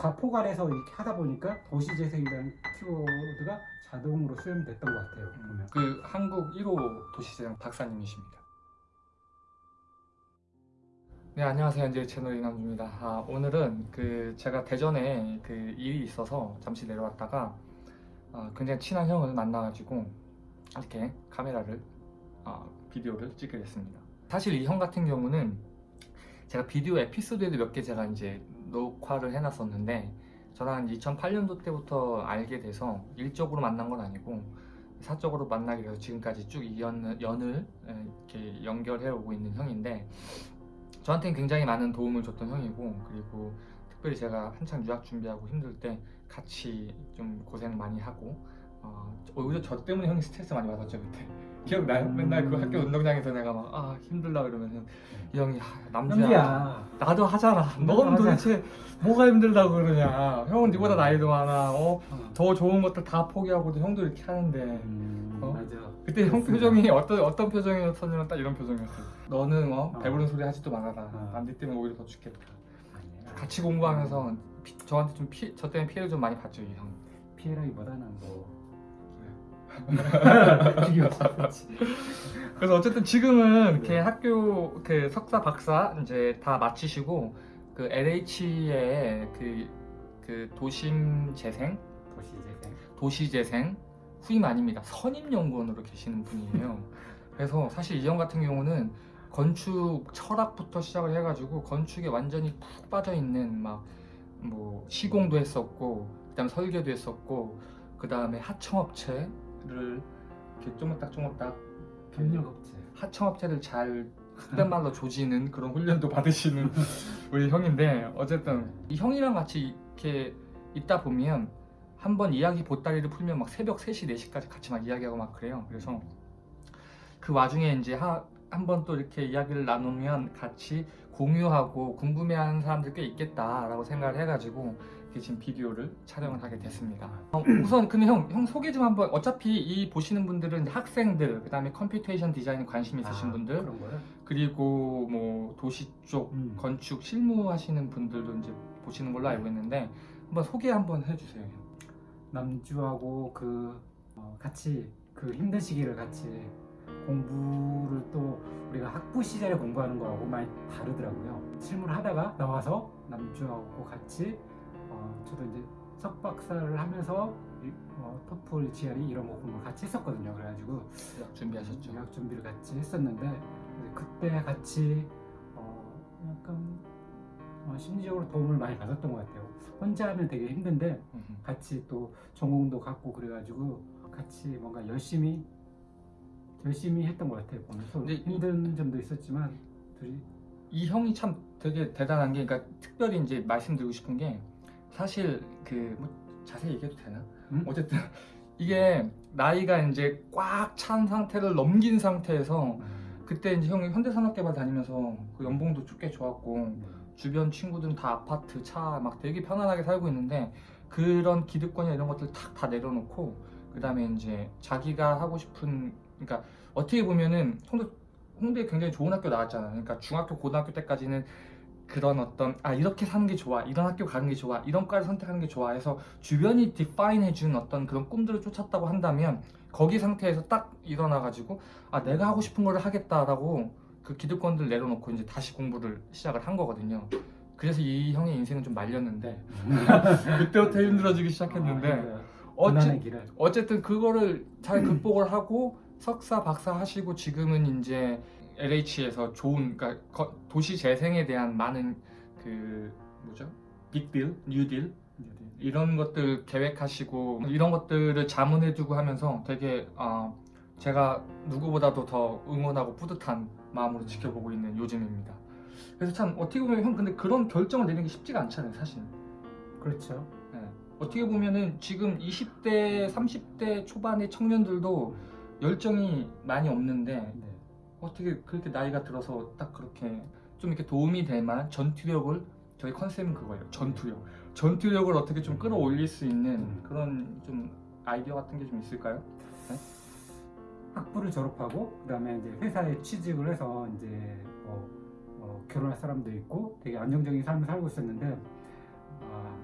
다 포괄해서 이렇게 하다 보니까 도시재생이라는 키워드가 자동으로 수렴됐던 것 같아요. 보면. 그 한국 1호 도시재생 박사님이십니다. 네 안녕하세요 이제 채널 이남주입니다. 아, 오늘은 그 제가 대전에 그 일이 있어서 잠시 내려왔다가 아, 굉장히 친한 형을 만나가지고 이렇게 카메라를 아, 비디오를 찍게 됐습니다. 사실 이 형 같은 경우는 제가 비디오 에피소드에도 몇 개 제가 이제 녹화를 해놨었는데 저랑 2008년도 때부터 알게 돼서 일적으로 만난 건 아니고 사적으로 만나게 돼서 지금까지 쭉이 연, 연을 에, 이렇게 연결해 오고 있는 형인데 저한테는 굉장히 많은 도움을 줬던 형이고 그리고 특별히 제가 한창 유학 준비하고 힘들 때 같이 좀 고생 많이 하고 어, 오히려 저 때문에 형이 스트레스 많이 받았죠 그때 기억나요? 음. 맨날 그 학교 운동장에서 내가 막 아 힘들다 그러면은 이 형이 아, 남주야 남주야. 나도 하잖아 넌. 도대체 뭐가 힘들다고 그러냐 형은 니보다 나이도 많아 어? 어. 더 좋은 것들 다 포기하고도 형도 이렇게 하는데 음, 어? 맞아. 그때 형. 표정이 어떤 어떤 표정이었었냐면 딱 이런 표정이었어. 너는 어, 어. 배부른 소리 하지도 말아라. 어. 남들 때문에 오히려 더 죽겠다. 같이 공부하면서 피- 저한테 좀 피, 저 때문에 피해를 좀 많이 봤죠 이 형. 피해라기보다는 뭐 네. 그렇지. 그래서 어쨌든 지금은 이렇게 네. 학교 그 석사 박사 이제 다 마치시고 그 LH의 그, 그 도심 재생 도시 재생. 도시 재생 후임 아닙니다. 선임 연구원으로 계시는 분이에요. 그래서 사실 이형 같은 경우는 건축 철학부터 시작을 해가지고 건축에 완전히 푹 빠져 있는 막 뭐 시공도 했었고 그다음 설계도 했었고 그 다음에 하청업체 를 이렇게 쪼물딱 쪼물딱 협력업체. 하청업체를 잘 흑된 말로 조지는 그런 훈련도 받으시는 우리 형인데 어쨌든 이 형이랑 같이 이렇게 있다 보면 한 번 이야기 보따리를 풀면 막 새벽 3시 4시까지 같이 막 이야기하고 막 그래요 그래서 그 와중에 이제 한 번 또 이렇게 이야기를 나누면 같이 공유하고 궁금해하는 사람들 꽤 있겠다라고 생각을 해가지고 지금 비디오를 촬영을 하게 됐습니다. 어, 우선 근데 형, 형 소개 좀 한번 어차피 이 보시는 분들은 학생들 그 다음에 computation design에 관심 있으신 아, 분들 그런 거요? 그리고 뭐 도시 쪽 음. 건축 실무 하시는 분들도 이제 보시는 걸로 알고 있는데 한번 소개 한번 해주세요. 남주하고 그 어, 같이 그 힘든 시기를 같이 공부를 또 우리가 학부 시절에 공부하는 거하고 많이 다르더라고요. 실무를 하다가 나와서 남주하고 같이 어, 저도 이제 석박사를 하면서 이- 어, 토플, GRE 이런 거 공부를 같이 했었거든요. 그래가지고 유학 준비하셨죠? 유학 준비를 같이 했었는데 그때 같이 어, 약간 어, 심리적으로 도움을 많이 받았던 것 같아요. 혼자 하면 되게 힘든데 음흠. 같이 또 전공도 갖고 그래가지고 같이 뭔가 열심히 열심히 했던 것 같아요. 보면서 힘든 점도 있었지만 둘이 이 형이 참 되게 대단한 게 그러니까 특별히 이제 말씀드리고 싶은 게 사실 그 뭐 자세히 얘기해도 되나? 음? 어쨌든 이게 나이가 이제 꽉 찬 상태를 넘긴 상태에서 그때 이제 형이 현대산업개발 다니면서 그 연봉도 꽤 좋았고 주변 친구들은 다 아파트, 차 막 되게 편안하게 살고 있는데 그런 기득권이나 이런 것들 탁 다 내려놓고 그 다음에 이제 자기가 하고 싶은 그러니까 어떻게 보면은 홍대 홍대 굉장히 좋은 학교 나왔잖아요. 그러니까 중학교, 고등학교 때까지는 그런 어떤 아 이렇게 사는 게 좋아, 이런 학교 가는 게 좋아, 이런 과를 선택하는 게 좋아 해서 주변이 디파인 해준 어떤 그런 꿈들을 쫓았다고 한다면 거기 상태에서 딱 일어나가지고 아 내가 하고 싶은 거를 하겠다라고 그 기득권들 내려놓고 이제 다시 공부를 시작을 한 거거든요. 그래서 이 형의 인생은 좀 말렸는데 그때부터 힘들어지기 시작했는데 아, 어째, 어쨌든 그거를 잘 극복을 하고 석사 박사 하시고 지금은 이제 LH에서 좋은 그러니까 거- 도시 재생에 대한 많은 그 뭐죠 빅딜, 뉴딜 이런 것들 계획하시고 이런 것들을 자문해두고 하면서 되게 어, 제가 누구보다도 더 응원하고 뿌듯한 마음으로 지켜보고 있는 요즘입니다. 그래서 참 어떻게 보면 형 근데 그런 결정을 내리는 게 쉽지가 않잖아요, 사실. 그렇죠. 네. 어떻게 보면은 지금 20대, 30대 초반의 청년들도 열정이 많이 없는데 네. 어떻게 그렇게 나이가 들어서 딱 그렇게 좀 이렇게 도움이 될 만한 전투력을 저희 컨셉은 그거예요. 전투력. 전투력을 어떻게 좀 끌어올릴 수 있는 음. 그런 좀 아이디어 같은 게 좀 있을까요? 학부를 졸업하고 그다음에 이제 회사에 취직을 해서 이제 뭐, 어, 결혼할 사람도 있고 되게 안정적인 삶을 살고 있었는데 아,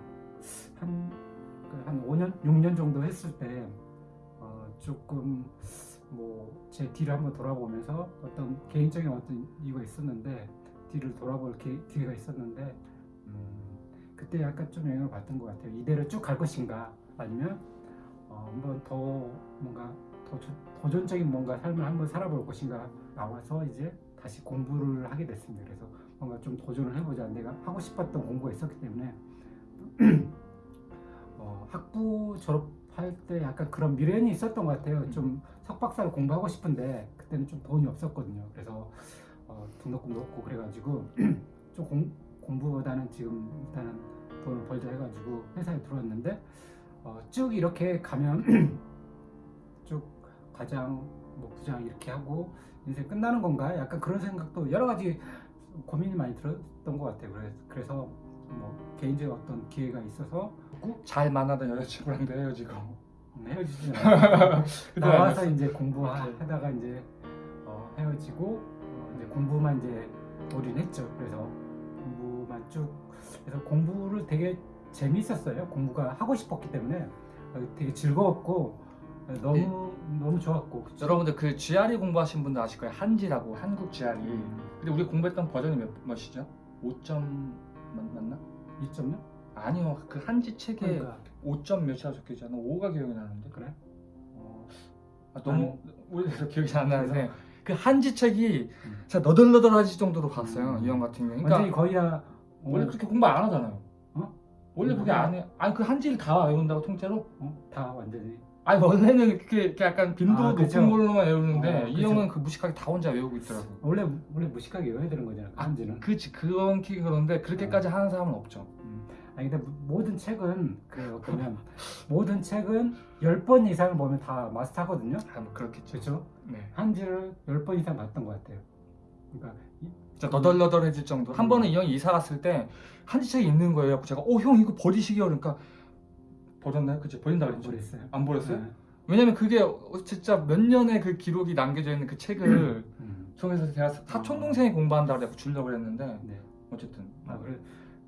5년, 6년 정도 했을 때 어, 조금 뭐 제 뒤를 한번 돌아보면서 어떤 개인적인 어떤 이유가 있었는데 뒤를 돌아볼 기, 기회가 있었는데 음, 그때 약간 좀 영향을 받던 것 같아요. 이대로 쭉 갈 것인가 아니면 어, 한번 더 뭔가 더 조- 도전적인 뭔가 삶을 한번 살아볼 것인가 나와서 이제 다시 공부를 하게 됐습니다. 그래서 뭔가 좀 도전을 해보자. 내가 하고 싶었던 공부가 있었기 때문에 어, 학부 졸업 할 때 약간 그런 미련이 있었던 것 같아요. 좀 석박사를 공부하고 싶은데 그때는 좀 돈이 없었거든요. 그래서 어, 등록금도 없고 그래가지고 좀 공, 공부보다는 지금 일단은 돈을 벌자 해가지고 회사에 들어왔는데 어, 쭉 이렇게 가면 쭉 과장 뭐 부장 이렇게 하고 인생 끝나는 건가? 약간 그런 생각도 여러 가지 고민이 많이 들었던 것 같아요. 그래서, 그래서 뭐 개인적인 어떤 기회가 있어서 꼭 잘 만나던 여자친구랑도 헤어지고 헤어지지 그때 나와서. 이제. 공부하다가 이제 어, 헤어지고 어, 이제 공부만 이제 올인했죠. 그래서 공부만 쭉 그래서 공부를 되게 재미있었어요. 공부가 하고 싶었기 때문에 어, 되게 즐거웠고 어, 너무 네. 너무 좋았고 그쵸? 여러분들 그 GRE 공부하신 분들 아실 거예요. 한지라고 한국 GRE. 음, 근데 우리 공부했던 버전이 몇 몇이죠? 5점 맞, 맞나? 2점요? 아니요. 그 한지 책에 그러니까 5점 몇이라 적혀 있잖아. 5가 기억이 나는데. 그래? 어, 아, 너무 오래돼서 기억이 잘안 나는데 그 한지 책이 음. 진짜 너덜너덜하지 정도로 봤어요. 음. 이형 같은 경우. 그러니까 거의 다 어, 원래 그렇게 공부 안 하잖아요. 어? 원래 그렇게 안 해. 아니 그 한지를 다 외운다고 통째로? 어, 다 완전히 아니 원래는 그게 이렇게 약간 빈도 아. 높은 걸로만 외우는데 어, 이. 형은 그 무식하게 다 혼자 외우고 있더라고. 원래 원래 무식하게 외워야 되는 거잖아. 아, 한지는. 그치 그건 키 그런데 그렇게까지 하는 사람은 없죠. 음. 아니 근데 모든 책은 그래요. 보면 모든 책은 10번 이상을 보면 다 마스터하거든요. 아, 뭐 그렇겠죠. 그렇죠? 네. 한지를 10번 이상 봤던 것 같아요. 그러니까 이- 진짜 너덜너덜해질 정도. 한 음. 번은 이 형이 이사 갔을 때 한지 책이 있는 거예요. 제가 어 형 이거 버리시게요. 그러니까 버렸나요? 그치 버린다 그랬죠. 모르겠어요. 안 버렸어요? 네. 왜냐면 그게 진짜 몇 년의 그 기록이 남겨져 있는 그 책을 음. 통해서 제가 사촌 동생이 공부한다 그래서 주려고 했는데 네. 어쨌든 아, 그래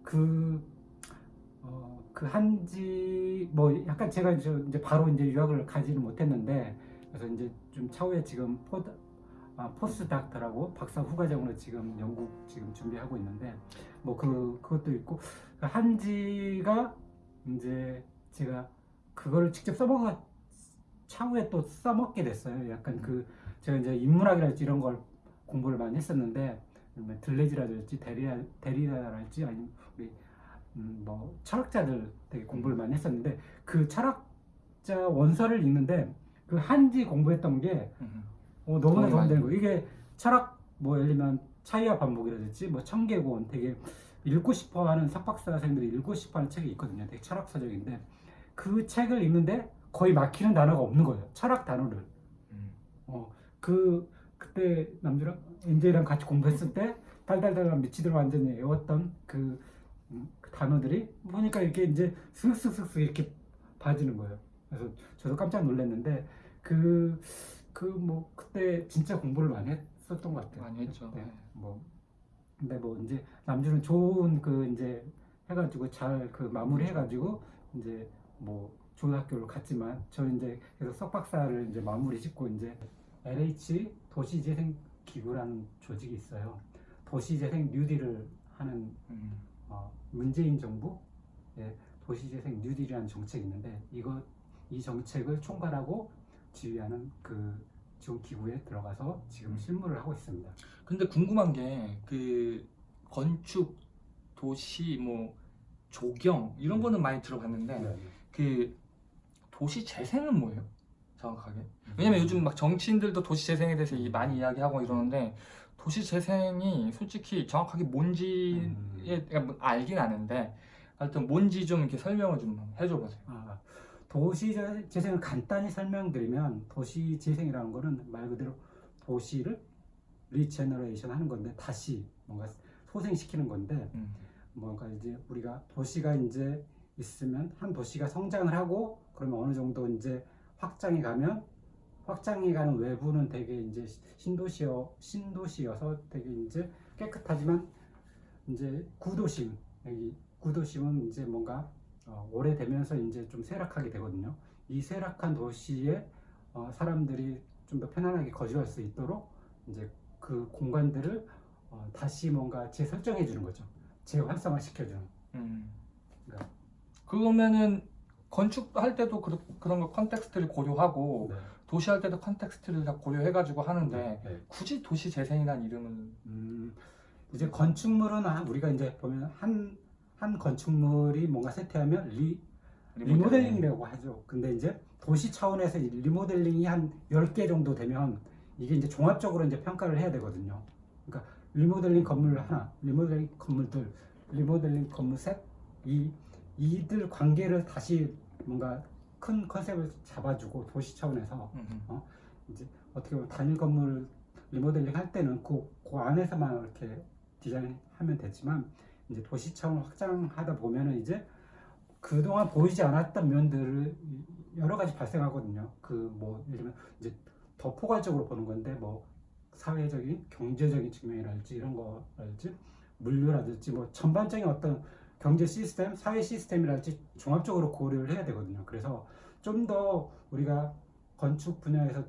그, 어, 그 한지, 뭐, 약간 제가 이제, 바로 이제 유학을 가지는 못했는데, 그래서 이제 좀 차후에 지금 post, 아, post doctor라고 박사 후과정으로 지금 영국 지금 준비하고 있는데, 뭐 그, 그것도 있고, 그 한지가 이제 제가 그거를 직접 써먹어, 차후에 또 써먹게 됐어요. 약간 그, 제가 이제 인문학이랄지 이런 걸 공부를 많이 했었는데, 뭐 들뢰즈라든지 데리다, 데리다랄지 아니면 우리 음, 뭐 철학자들 되게 공부를 많이 했었는데 그 철학자 원서를 읽는데 그 한지 공부했던 게 음. 어, 너무나 도움이 도움되는 많이 거예요. 이게 철학 뭐 예를 들면 차이와 반복이라든지 뭐 청계고원 되게 읽고 싶어하는 석박사생들이 읽고 싶어하는 책이 있거든요. 되게 철학 서적인데 그 책을 읽는데 거의 막히는 단어가 없는 거예요. 철학 단어를. 음. 어, 그 그때 남주랑 엔젤이랑 같이 공부했을 때 달달달 미치도록 완전히 외웠던 그, 음, 그 단어들이 보니까 이렇게 이제 슥슥슥슥 이렇게 봐지는 거예요. 그래서 저도 깜짝 놀랐는데 그 그 뭐 그때 진짜 공부를 많이 했었던 것 같아요. 많이 했죠. 네, 뭐 근데 뭐 이제 남주는 좋은 그 이제 해가지고 잘 그 마무리 해가지고 이제 뭐 좋은 학교를 갔지만 저는 이제 계속 석박사를 이제 마무리 짓고 이제 LH 도시재생 기구라는 조직이 있어요. 도시재생 뉴딜을 하는 음. 어, 문재인 정부 의 도시재생 뉴딜이라는 정책이 있는데 이거 이 정책을 총괄하고 지휘하는 그 지원 기구에 들어가서 지금 음. 실무를 하고 있습니다. 근데 궁금한 게 그 건축 도시 뭐 조경 이런 네. 거는 많이 들어봤는데 그 도시 재생은 뭐예요? 정확하게? 왜냐면 요즘 막 정치인들도 도시 재생에 대해서 이- 많이 이야기하고 이러는데 도시 재생이 솔직히 정확하게 뭔지에 음. 뭐 알긴 아는데 하여튼 뭔지 좀 이렇게 설명을 좀 해줘 보세요. 아, 도시 재- 재생을 간단히 설명드리면 도시 재생이라는 거는 말 그대로 도시를 regeneration 하는 건데 다시 뭔가 소생시키는 건데 음. 뭔가 이제 우리가 도시가 이제 있으면 한 도시가 성장을 하고 그러면 어느 정도 이제 확장이 가면 확장이 가는 외부는 되게 이제 신도시여 신도시여서 되게 이제 깨끗하지만 이제 구도심 여기 구도심은 이제 뭔가 어, 오래되면서 이제 좀 쇠락하게 되거든요. 이 쇠락한 도시에 어, 사람들이 좀 더 편안하게 거주할 수 있도록 이제 그 공간들을 어, 다시 뭔가 재설정해 주는 거죠. 재활성화 시켜주는. 음. 그러니까 그러면은 건축할 때도 그, 거 context를 고려하고 네. 도시할 때도 context를 다 고려해가지고 하는데 네. 굳이 도시 재생이란 이름을 음, 이제 건축물은 한- 우리가 이제 보면 한, 한 건축물이 뭔가 세팅하면 리, 리모델링이라고 하죠. 근데 이제 도시 차원에서 이 리모델링이 한 10개 정도 되면 이게 이제 종합적으로 이제 평가를 해야 되거든요. 그러니까 리모델링 건물 하나, 리모델링 건물들, 리모델링 건물 셋, 이, 이들 관계를 다시 뭔가 큰 컨셉을 잡아주고 도시 차원에서 음, 이제 어떻게 보면 단일 건물 리모델링 할 때는 그, 그 안에서만 이렇게 디자인하면 되지만 이제 도시 차원 확장하다 보면은 이제 그동안 보이지 않았던 면들을 여러 가지 발생하거든요. 그 뭐 예를 들면 이제 더 포괄적으로 보는 건데 뭐 사회적인 경제적인 측면이랄지 이런 거랄지 물류라든지 뭐 전반적인 어떤 경제 시스템, 사회 시스템이랄지 종합적으로 고려를 해야 되거든요. 그래서 좀 더 우리가 건축 분야에서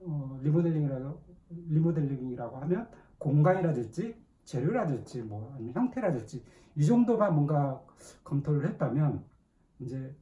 어, 리모델링이라고 리모델링이라고 하면 공간이라든지 재료라든지 뭐 아니면 형태라든지 이 정도만 뭔가 검토를 했다면 이제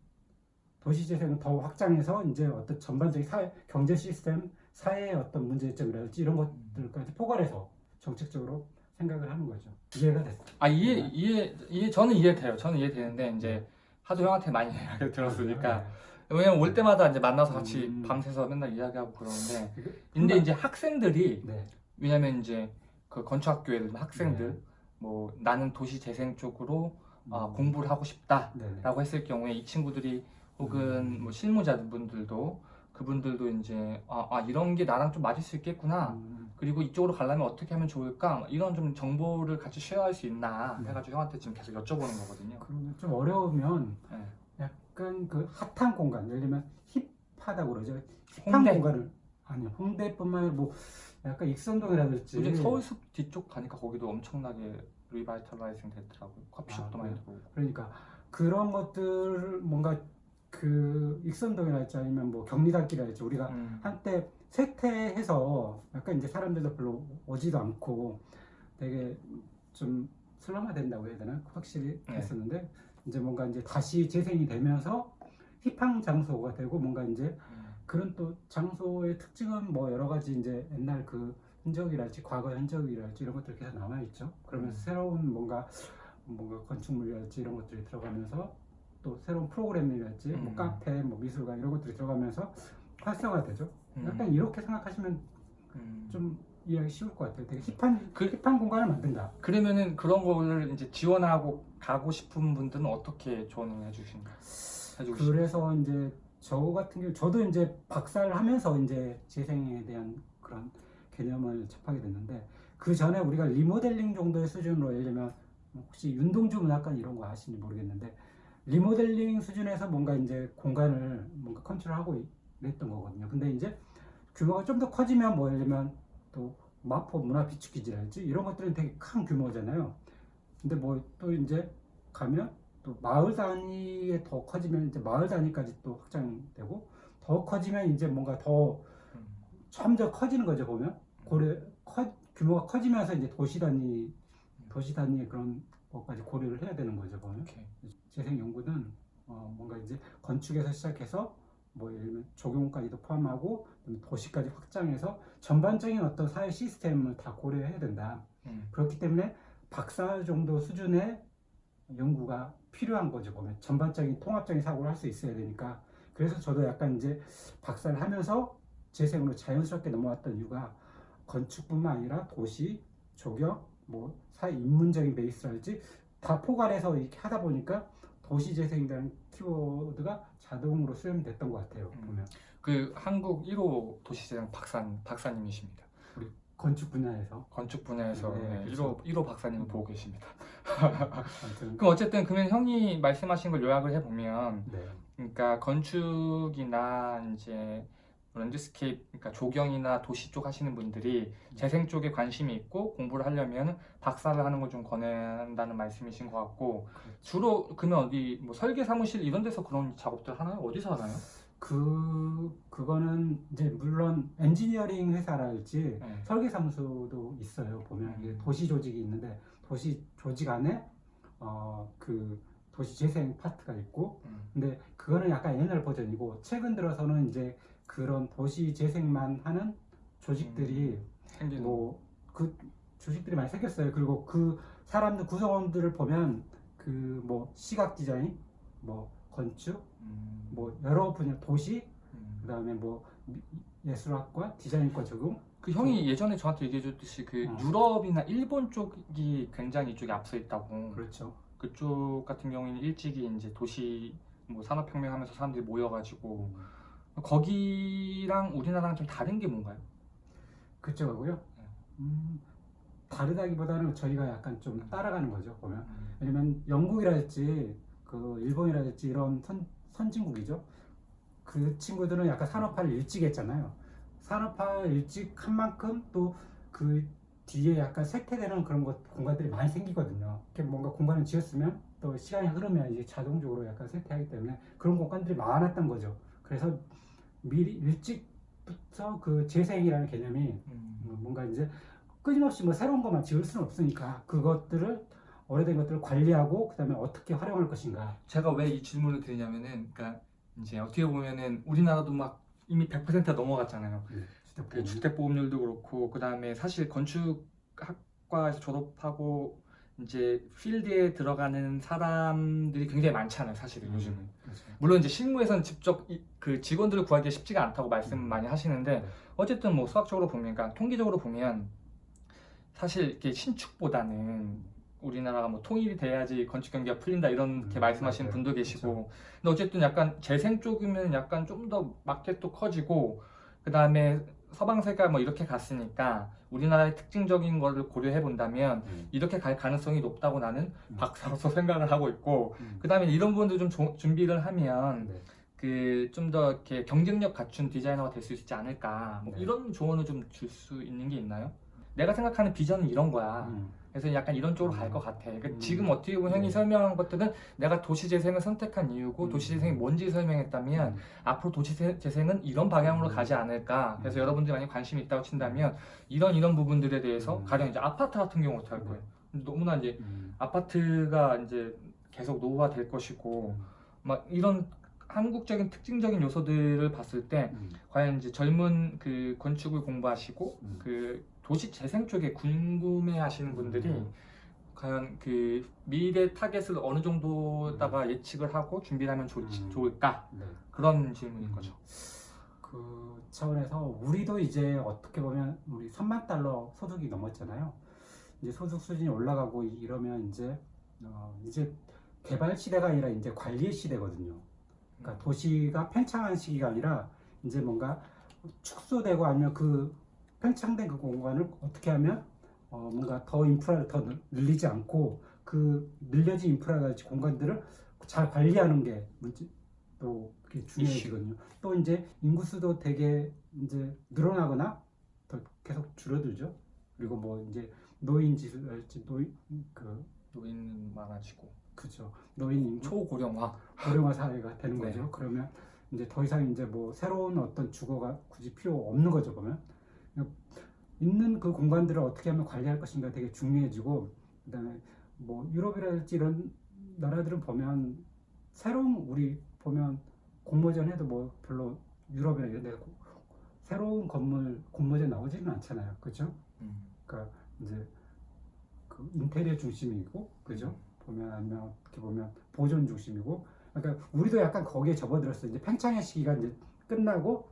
도시재생을 더 확장해서 이제 어떤 전반적인 사회 경제 시스템 사회의 어떤 문제점이라든지 이런 것들까지 포괄해서 정책적으로 생각을 하는 거죠. 이해가 됐어요. 아 이해 이해 이해 저는 이해돼요. 저는 이해되는데 이제 하도 형한테 많이 이야기를 들었으니까 왜냐면 올 때마다 이제 만나서 같이 음. 밤새서 맨날 이야기하고 그러는데 네. 근데 이제 학생들이 네. 왜냐면 이제 그 건축학교에 있는 학생들 네. 뭐 나는 도시 재생 쪽으로 아, 음. 공부를 하고 싶다라고. 했을 경우에 이 친구들이 혹은 음. 뭐 실무자분들도 그분들도 이제 아, 아, 이런 게 나랑 좀 맞을 수 있겠구나 음. 그리고 이쪽으로 가려면 어떻게 하면 좋을까 이런 좀 정보를 같이 쉐어할 수 있나 네. 해가지고 형한테 지금 계속 여쭤보는 거거든요. 그러면 좀 어려우면 네. 약간 그 핫한 공간 예를 들면 hip하다고 그러죠. hip한 홍대. 공간을 아니 홍대뿐만 아니라 뭐 약간 익선동이라든지 요즘 서울숲 뒤쪽 가니까 거기도 엄청나게 revitalizing 됐더라고요. 커피숍도 아, 많이? 들어오고. 그러니까 그런 것들 뭔가 그 익선동이랄지 아니면 뭐 경리단길이랄지 우리가 음. 한때 쇠퇴해서 약간 이제 사람들도 별로 오지도 않고 되게 좀 슬럼화 된다고 해야 되나 확실히 네. 됐었는데 이제 뭔가 이제 다시 재생이 되면서 힙한 장소가 되고 뭔가 이제 음. 그런 또 장소의 특징은 뭐 여러 가지 이제 옛날 그 흔적이랄지 과거 흔적이랄지 이런 것들이 계속 남아 있죠. 그러면서 음. 새로운 뭔가 뭔가 건축물이랄지 이런 것들이 들어가면서 또 새로운 프로그램이랄지 뭐 음. 카페, 뭐 미술관 이런 것들이 들어가면서 활성화되죠. 음. 약간 이렇게 생각하시면 음. 좀 이해하기 쉬울 것 같아요. 되게 힙한 그- 힙한 공간을 만든다. 그러면은 그런 거를 이제 지원하고 가고 싶은 분들은 어떻게 조언을 해주신가? 싶 그래서 이제 저 같은 경우 저도 이제 박사를 하면서 이제 재생에 대한 그런 개념을 접하게 됐는데 그 전에 우리가 리모델링 정도의 수준으로 예를 들면 혹시 윤동주 문학관 이런 거 아시는지 모르겠는데 리모델링 수준에서 뭔가 이제 공간을 뭔가 컨트롤하고 이랬던 거거든요. 근데 이제 규모가 좀 더 커지면 뭐 들면 또 마포 문화 비축기지랄지 이런 것들은 되게 큰 규모잖아요. 근데 뭐 또 이제 가면 또 마을 단위에 더 커지면 이제 마을 단위까지 또 확장되고 더 커지면 이제 뭔가 더 음. 점점 커지는 거죠 보면 고려 커, 규모가 커지면서 이제 도시 단위 도시 단위의 그런 것까지 고려를 해야 되는 거죠 보면. 재생 연구는 어, 뭔가 이제 건축에서 시작해서 뭐 예를 들면 적용까지도 포함하고 도시까지 확장해서 전반적인 어떤 사회 시스템을 다 고려해야 된다. 음. 그렇기 때문에 박사 정도 수준의 연구가 필요한 거죠 보면 전반적인 통합적인 사고를 할 수 있어야 되니까 그래서 저도 약간 이제 박사를 하면서 재생으로 자연스럽게 넘어왔던 이유가 건축뿐만 아니라 도시, 조경, 뭐 사회 인문적인 베이스랄지 다 포괄해서 이렇게 하다 보니까 도시 재생이라는 키워드가 자동으로 수렴됐던 것 같아요 음. 보면 그 한국 1호 도시재생 박사 박사님이십니다. 건축 분야에서 건축 분야에서 네, 네, 그쵸. 1호 1호 박사님을 보고 계십니다. 그럼 어쨌든 그러면 형이 말씀하신 걸 요약을 해보면 네. 그러니까 건축이나 이제 landscape 그러니까 조경이나 도시 쪽 하시는 분들이 재생 쪽에 관심이 있고 공부를 하려면 박사를 하는 걸 좀 권한다는 말씀이신 것 같고 주로 그러면 어디 뭐 설계 사무실 이런 데서 그런 작업들 하나요? 어디서 하나요? 그 그거는 이제 물론 엔지니어링 회사랄지 네. 설계 사무소도 있어요. 보면 음. 도시 조직이 있는데 도시 조직 안에 어 그 도시 재생 파트가 있고 음. 근데 그거는 약간 옛날 버전이고 최근 들어서는 이제 그런 도시 재생만 하는 조직들이 생기는 뭐그 조직들이 많이 생겼어요. 그리고 그 사람들 구성원들을 보면 그 뭐 시각 디자인, 뭐 건축, 음. 뭐 여러 분야 도시, 음. 그다음에 뭐 미- 예술학과, 디자인과 적용. 그 형이 예전에 저한테 얘기해 줬듯이 그 어. 유럽이나 일본 쪽이 굉장히 이쪽에 앞서 있다고 그렇죠. 그쪽 같은 경우에는 일찍이 이제 도시 뭐 산업혁명하면서 사람들이 모여가지고 거기랑 우리나라랑 좀 다른 게 뭔가요? 그쪽하고요. 네. 음, 다르다기보다는 저희가 약간 좀 음. 따라가는 거죠. 보면 음. 왜냐면 영국이랄지 그 일본이랄지 이런 선, 선진국이죠. 그 친구들은 약간 산업화를 일찍 했잖아요. 산업화 일찍 한 만큼 또 그 뒤에 약간 쇠퇴되는 그런 것 공간들이 많이 생기거든요. 이렇게 뭔가 공간을 지었으면 또 시간이 흐르면 이제 자동적으로 약간 쇠퇴하기 때문에 그런 공간들이 많았던 거죠. 그래서 미리 일찍부터 그 재생이라는 개념이 음. 뭐 뭔가 이제 끊임없이 뭐 새로운 것만 지을 수는 없으니까 그것들을 오래된 것들을 관리하고 그다음에 어떻게 활용할 것인가. 제가 왜 이 질문을 드리냐면은 그러니까 이제 어떻게 보면은 우리나라도 막 이미 100%가 넘어갔잖아요. 그 주택 보험률도 그렇고 그 다음에 사실 건축학과에서 졸업하고 이제 필드에 들어가는 사람들이 굉장히 많잖아요 사실은 음. 요즘은. 물론 이제 실무에서는 직접 이- 그 직원들을 구하기가 쉽지가 않다고 말씀 음. 많이 하시는데 네. 어쨌든 뭐 수학적으로 보면 그러니까 통계적으로 보면 사실 이렇게 신축보다는 우리나라가 뭐 통일이 돼야지 건축 경기가 풀린다 이렇게 음, 말씀하시는 맞아요. 분도 계시고 근데 어쨌든 약간 재생 쪽이면 약간 좀 더 마켓도 커지고 그 다음에 서방세가 뭐 이렇게 갔으니까 우리나라의 특징적인 거를 고려해 본다면 음. 이렇게 갈 가능성이 높다고 나는 음. 박사로서 생각을 하고 있고 음. 그 다음에 이런 부분도 좀 조- 준비를 하면 네. 그좀 더 이렇게 경쟁력 갖춘 디자이너가 될 수 있지 않을까 뭐 네. 이런 조언을 좀 줄 수 있는 게 있나요? 내가 생각하는 비전은 이런 거야. 음. 그래서 약간 이런 쪽으로 음. 갈것 같아. 그러니까 음. 지금 어떻게 보면 형이 네. 설명한 것들은 내가 도시재생을 선택한 이유고 음. 도시재생이 뭔지 설명했다면 음. 앞으로 도시재생은 이런 방향으로 음. 가지 않을까. 그래서 음. 여러분들이 만약 관심이 있다고 친다면 이런 이런 부분들에 대해서 음. 가령 이제 아파트 같은 경우 어떻게 할 거예요? 너무나 이제 음. 아파트가 이제 계속 노후화될 것이고 막 이런 한국적인 특징적인 요소들을 봤을 때 음. 과연 이제 젊은 그 건축을 공부하시고 음. 그 도시 재생 쪽에 궁금해 하시는 분들이 음. 과연 그 미래 타겟을 어느 정도다가 예측을 하고 준비를 하면 좋, 음. 좋을까 네. 그런 질문인 음. 거죠. 그 차원에서 우리도 이제 어떻게 보면 우리 3만 달러 소득이 넘었잖아요. 이제 소득 수준이 올라가고 이- 이러면 이제 어, 이제 개발 시대가 아니라 이제 관리의 시대거든요. 그러니까 도시가 팽창한 시기가 아니라 이제 뭔가 축소되고 아니면 그 팽창된 그 공간을 어떻게 하면 어, 뭔가 더 인프라를 더 늘- 늘리지 않고 그 늘려진 인프라같이 공간들을 잘 관리하는 게 문제 또 그게 중요해지거든요. 또 이제 인구수도 되게 이제 늘어나거나 더 계속 줄어들죠. 그리고 뭐 이제 노인 지수랄지 노인 그 노인 많아지고 그죠 노인 초고령화 고령화 사회가 되는 네. 거죠. 그러면 이제 더 이상 이제 뭐 새로운 어떤 주거가 굳이 필요 없는 거죠. 보면 있는 그 공간들을 어떻게 하면 관리할 것인가 되게 중요해지고 그 다음에 뭐 유럽이랄지 이런 나라들은 보면 새로운 우리 보면 공모전 해도 뭐 별로 유럽이나 이런 데 고- 새로운 건물 공모전 나오지는 않잖아요. 그죠? 음. 그러니까 이제 그 인테리어 중심이고 그죠? 보면 아니면 어떻게 보면 보존 중심이고 그러니까 우리도 약간 거기에 접어들었어요. 이제 팽창의 시기가 이제 끝나고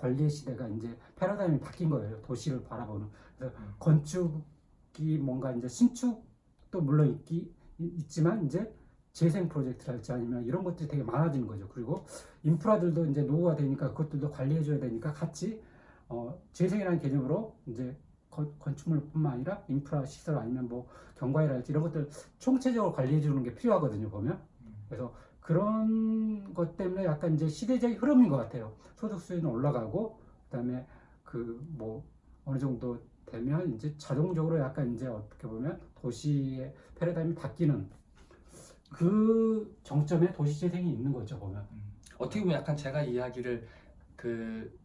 관리의 시대가 이제 패러다임이 바뀐 거예요. 도시를 바라보는. 그래서 음. 건축이 뭔가 이제 신축도 물론 있기 있지만 이제 재생 프로젝트랄지 아니면 이런 것들이 되게 많아지는 거죠. 그리고 인프라들도 이제 노후가 되니까 그것들도 관리해줘야 되니까 같이 어, 재생이라는 개념으로 이제 건, 건축물뿐만 아니라 인프라 시설 아니면 뭐 경과이랄지 이런 것들 총체적으로 관리해 주는 게 필요하거든요 보면 음. 그래서 그런 것 때문에 약간 이제 시대적인 흐름인 것 같아요. 소득 수준은 올라가고 그다음에 그 뭐 어느 정도 되면 이제 자동적으로 약간 이제 어떻게 보면 도시의 패러다임이 바뀌는 그 정점에 도시 재생이 있는 거죠 보면. 음, 어떻게 보면 약간 제가 이야기를 그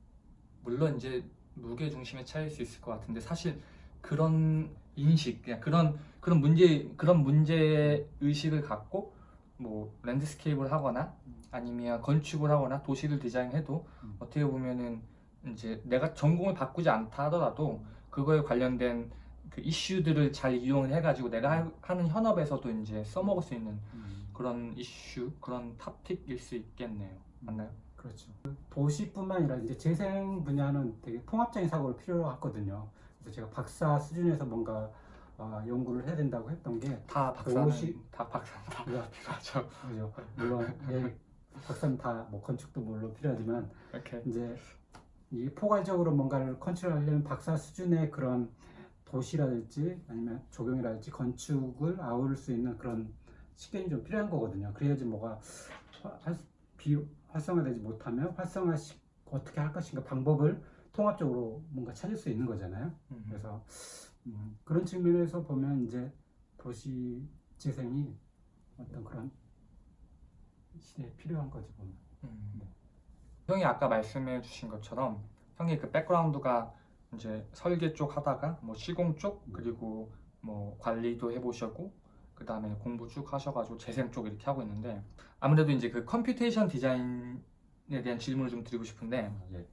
물론 이제 무게 중심의 차이일 수 있을 것 같은데 사실 그런 인식 그냥 그런 그런 문제 그런 문제 의식을 갖고 뭐 landscape를 하거나 아니면 건축을 하거나 도시를 디자인해도 음. 어떻게 보면은 이제 내가 전공을 바꾸지 않다 하더라도 그거에 관련된 그 이슈들을 잘 이용을 해가지고 내가 하- 하는 현업에서도 이제 써먹을 수 있는 그런 이슈 그런 탑픽일 수 있겠네요. 맞나요? 그렇죠. 도시뿐만 아니라 이제 재생 분야는 되게 통합적인 사고를 필요로 하거든요. 그래서 제가 박사 수준에서 뭔가 아, 연구를 해야 된다고 했던 게 다 박사는 도시- 다 박사 다 필요하죠. 그죠. 물론 예, 박사는 다 뭐 건축도 물론 필요하지만 이렇게 이제 이 포괄적으로 뭔가를 컨트롤하려면 박사 수준의 그런 도시라든지 아니면 조경이라든지 건축을 아우를 수 있는 그런 시간이 좀 필요한 거거든요. 그래야지 뭐가 화- 활- 비 활성화되지 못하면 활성화 시, 어떻게 할 것인가 방법을 통합적으로 뭔가 찾을 수 있는 거잖아요. 음, 그래서 음, 그런 측면에서 보면 이제 도시 재생이 어떤 그런 시대에 필요한 거지 보면. 음. 형이 아까 말씀해 주신 것처럼 형이 그 background가 이제 설계 쪽 하다가 뭐 시공 쪽 음. 그리고 뭐 관리도 해보셨고 그 다음에 공부 쭉 하셔가지고 재생 쪽 이렇게 하고 있는데 아무래도 이제 그 computation design에 대한 질문을 좀 드리고 싶은데 예.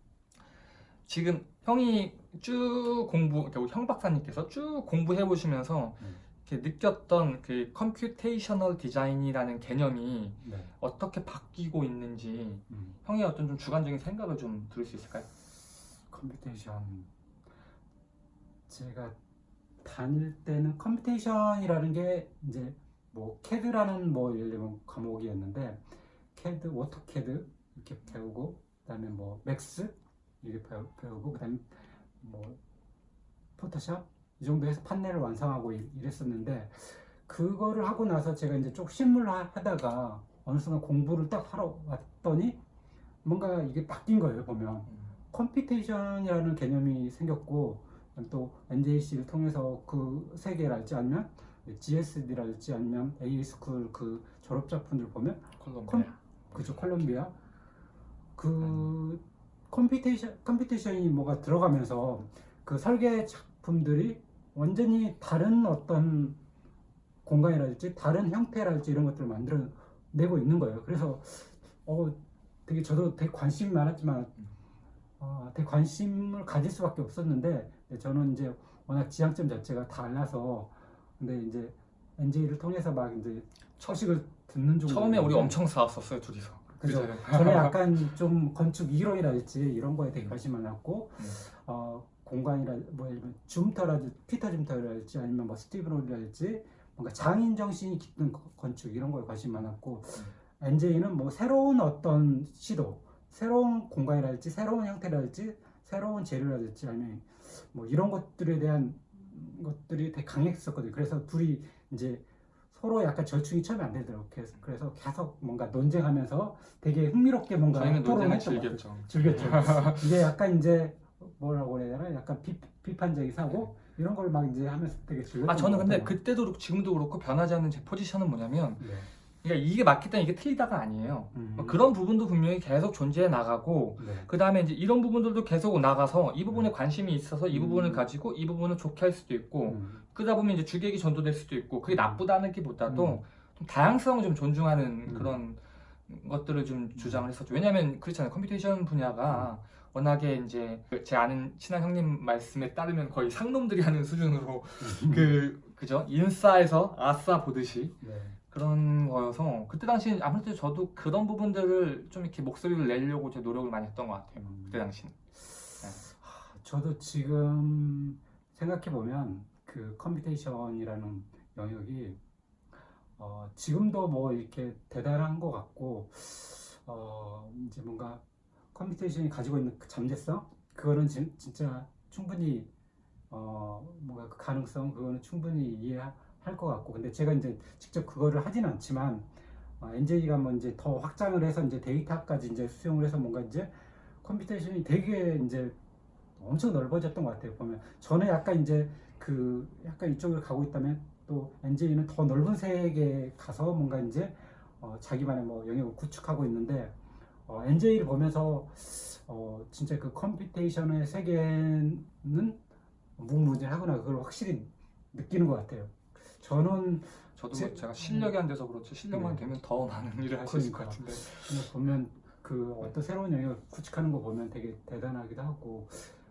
지금 형이 쭉 공부, 형 박사님께서 쭉 공부해 보시면서 음. 느꼈던 그 computational 디자인이라는 개념이 네. 어떻게 바뀌고 있는지 음. 형의 어떤 좀 주관적인 생각을 좀 들을 수 있을까요? computation 제가 다닐 때는 computation이라는 게 이제 뭐 캐드라는 뭐 예를 들면 과목이었는데 캐드, AutoCAD 이렇게 배우고 그다음에 뭐 Max 이렇게 배우, 배우고 그다음에 뭐 Photoshop? 이 정도 해서 판넬을 완성하고 이- 이랬었는데 그거를 하고 나서 제가 이제 쭉 하- 하다가 어느 순간 공부를 딱 하러 왔더니 뭔가 이게 바뀐 거예요 보면. computation이라는 개념이 생겼고 또 NJ 씨를 통해서 그 세계랄지 아니면 GSD랄지 아니면 AA스쿨 그 졸업 작품들 보면 콜롬비아. 그죠 콜롬비아. 그 computation computation이 뭐가 들어가면서 그 설계 작품들이 완전히 다른 어떤 공간이랄지 다른 형태랄지 이런 것들을 만들어내고 있는 거예요. 그래서 어 되게 저도 되게 관심이 많았지만 어, 되게 관심을 가질 수밖에 없었는데 저는 이제 워낙 지향점 자체가 달라서 근데 이제 NJ를 통해서 막 이제 서식을 듣는 중 처음에 우리 엄청 싸웠었어요 둘이서. 그죠. 저는 약간 좀 건축 이론이랄지 이런 거에 되게 관심 많았고 음. 어, 공간이라 뭐 예를 들면 줌터라든지 피터 줌터랄지 아니면 뭐 스티븐 홀이랄지 뭔가 장인 정신이 깃든 거- 건축 이런 거에 관심 많았고 NJ는 뭐 새로운 어떤 시도 새로운 공간이랄지 새로운 형태랄지 새로운 재료랄지 아니면 뭐 이런 것들에 대한 것들이 되게 강했었거든요. 그래서 둘이 이제 서로 약간 절충이 처음에 안 되더라고요. 그래서, 그래서 계속 뭔가 논쟁하면서 되게 흥미롭게 뭔가 것 같아요. 즐겼죠. 즐겼죠. 이게 약간 이제 뭐라고 해야 되나? 약간 비, 비판적인 사고 이런 걸 막 이제 하면서 되게 즐겼던 아 저는 것 근데. 그때도 그렇고 지금도 그렇고 변하지 않는 제 포지션은 뭐냐면 네. 그러니까 이게 맞겠다 이게 틀리다가 아니에요. 음. 뭐 그런 부분도 분명히 계속 존재해 나가고 네. 그 다음에 이제 이런 부분들도 계속 나가서 이 부분에 음. 관심이 있어서 이 음. 부분을 가지고 이 부분을 좋게 할 수도 있고 음. 그러다 보면 이제 주객이 전도될 수도 있고 그게 나쁘다는 게보다도 음. 좀 다양성을 좀 존중하는 음. 그런 것들을 좀 주장을 했었죠. 왜냐하면 그렇잖아요. computation 분야가 워낙에 이제 제 아는 친한 형님 말씀에 따르면 거의 상놈들이 하는 수준으로 그 그죠 인싸에서 아싸 보듯이 네. 그런 거여서 그때 당시 아무래도 저도 그런 부분들을 좀 이렇게 목소리를 내려고 제 노력을 많이 했던 것 같아요. 음. 그때 당시는. 저도 지금 생각해 보면 그 computation이라는 영역이 어, 지금도 뭐 이렇게 대단한 것 같고 어, 이제 뭔가 computation이 가지고 있는 그 잠재성 그거는 진, 진짜 충분히 어, 뭔가 그 가능성 그거는 충분히 이해 할 것 같고 근데 제가 이제 직접 그거를 하진 않지만 NJ가 뭐 이제 더 확장을 해서 이제 데이터까지 이제 수용을 해서 뭔가 이제 computation이 되게 이제 엄청 넓어졌던 것 같아요. 보면 저는 약간 이제 그 약간 이쪽으로 가고 있다면 또 NJ는 더 넓은 세계에 가서 뭔가 이제 어, 자기만의 뭐 영역을 구축하고 있는데 어, NJ를 보면서 어, 진짜 그 computation의 세계는 무궁무진하구나 그걸 확실히 느끼는 것 같아요. 저는 저도 제- 제가 실력이 안 돼서 그렇지 실력만 네. 되면 더 많은 일을 할 수 있을 것. 같은데 보면 그 어떤 새로운 영역을 구축하는 거 보면 되게 대단하기도 하고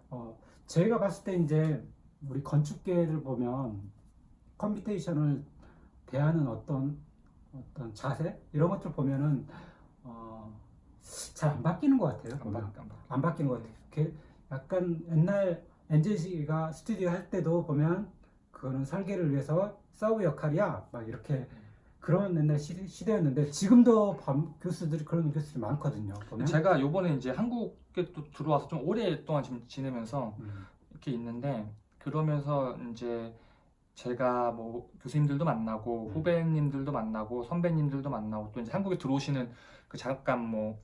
어 제가 봤을 때 이제 우리 건축계를 보면 computation을 대하는 어떤 어떤 자세 이런 것들 보면은 어 잘 안 바뀌는 것 같아요. 안. 바- 안 바- 안 바뀌는 것 같아요. 이렇게 약간 옛날 NJ가 스튜디오 할 때도 보면 그거는 설계를 위해서 서브 역할이야 막 이렇게 그런 옛날 시대, 시대였는데 지금도 밤 교수들이 그런 교수들이 많거든요. 보면. 제가 요번에 이제 한국에 또 들어와서 좀 오랫동안 지금 지내면서 음, 이렇게 있는데 그러면서 이제 제가 뭐 교수님들도 만나고 음. 후배님들도 만나고 선배님들도 만나고 또 이제 한국에 들어오시는 그 잠깐 뭐